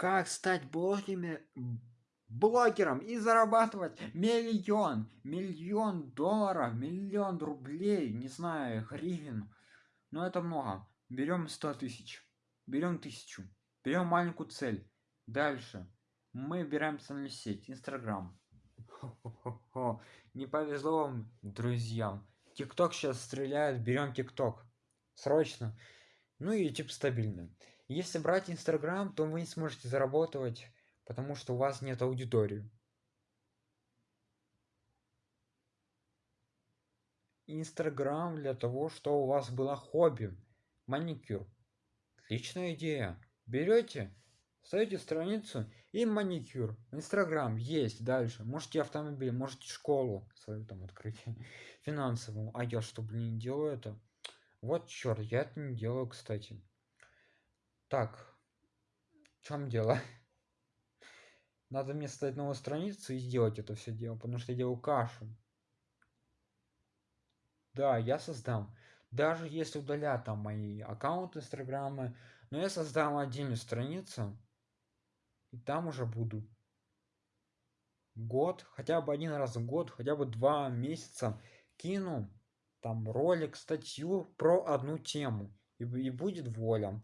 как стать блогерами блогером и зарабатывать миллион миллион долларов миллион рублей не знаю гривен. Но это много. Берем 100 тысяч берем тысячу берем маленькую цель. Дальше. Мы берем социальную сеть инстаграм. Не повезло вам друзьям. Тикток сейчас стреляет берем тикток. Срочно. Ну и YouTube стабильно если брать инстаграм то вы не сможете заработать потому что у вас нет аудитории. Инстаграм для того что у вас было хобби маникюр. Отличная идея. Берете ставите страницу и маникюр. Инстаграм есть дальше. Можете автомобиль можете школу свою там открыть финансовую. А я что блин делаю это? Вот черт я это не делаю кстати так в чем дело? Надо мне создать новую страницу и сделать это все дело потому что я делаю кашу. Да я создам. Даже если удалят там мои аккаунты инстаграма но я создам отдельную страницу и там уже буду год хотя бы один раз в год хотя бы два месяца кину там ролик статью про одну тему и, и будет воля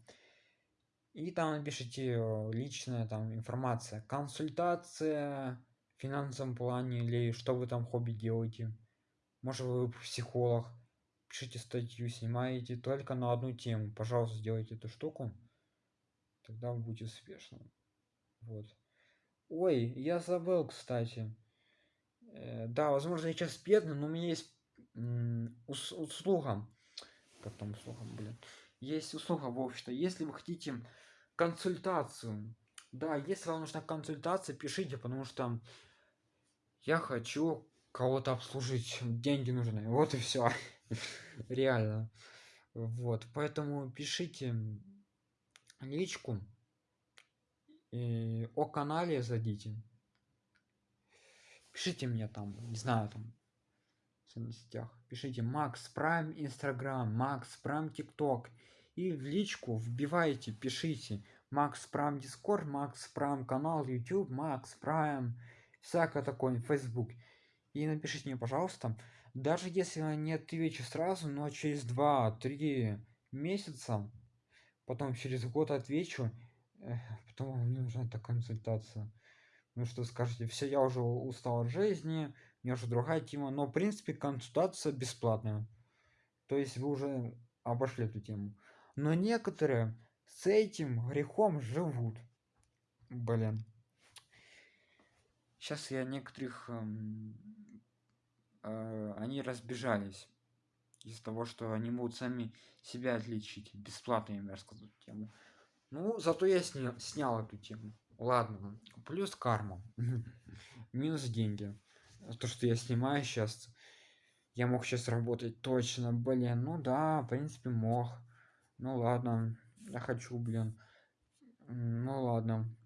и там напишите э, личная там информация консультация в финансовом плане или что вы там хобби делаете. Может вы психолог пишите статью снимаете только на одну тему. Пожалуйста сделайте эту штуку тогда вы будете успешным вот. Ой я забыл кстати. Э, да возможно я сейчас бедный но у меня есть услуга. Как там услуга блин есть услуга в общем-то если вы хотите консультацию да если вам нужна консультация пишите потому что я хочу кого-то обслужить. Деньги нужны. Вот и все реально. Вот поэтому пишите личку и о канале зайдите. Пишите мне там не знаю там в сетях пишите макс прайм инстаграм макс прайм тикток и в личку вбивайте пишите макс прайм дискорд макс прайм канал youtube макс прайм всякое такое facebook и напишите мне пожалуйста даже если я не отвечу сразу но через два-три месяца потом через год отвечу потом мне нужна эта консультация ну что скажете все я уже устал от жизни у уже другая тема но в принципе консультация бесплатная. То есть вы уже обошли эту тему. Но некоторые с этим грехом живут. Блин. Сейчас я некоторых э, они разбежались из-за того что они могут сами себя отличить. Бесплатно я рассказать тему. Ну зато я снял, снял эту тему ладно плюс карма. Минус деньги. То что я снимаю сейчас я мог сейчас работать точно блин ну да в принципе мог. Ну ладно я хочу блин. Ну ладно.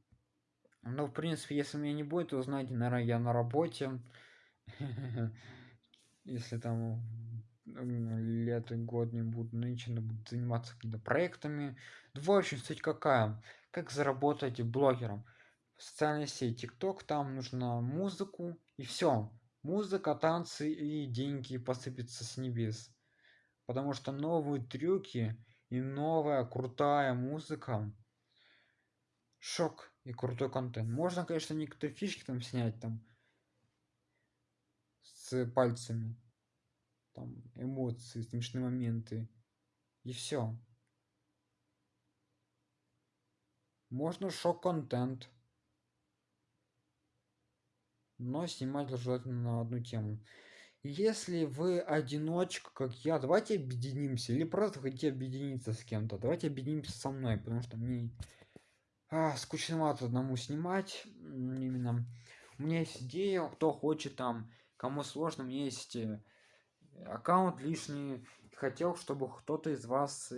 Ну в принципе если меня не будет то знаете наверное я на работе. Если там лето год не буду нынче буду заниматься какими-то проектами. В общем суть какая. Как заработать блогером? В социальной сети тикток там нужно музыку и все музыка танцы и деньги посыпятся с небес. Потому что новые трюки и новая крутая музыка шок и крутой контент. Можно конечно некоторые фишки там снять там с пальцами там эмоции смешные моменты. И все можно шок контент но снимать желательно на одну тему. Если вы одиночка как я давайте объединимся. Или просто хотите объединиться с кем-то давайте объединимся со мной потому что мне а, скучновато одному снимать именно. У меня есть идея кто хочет там кому сложно у меня есть э, аккаунт лишний хотел чтобы кто-то из вас